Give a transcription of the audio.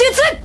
術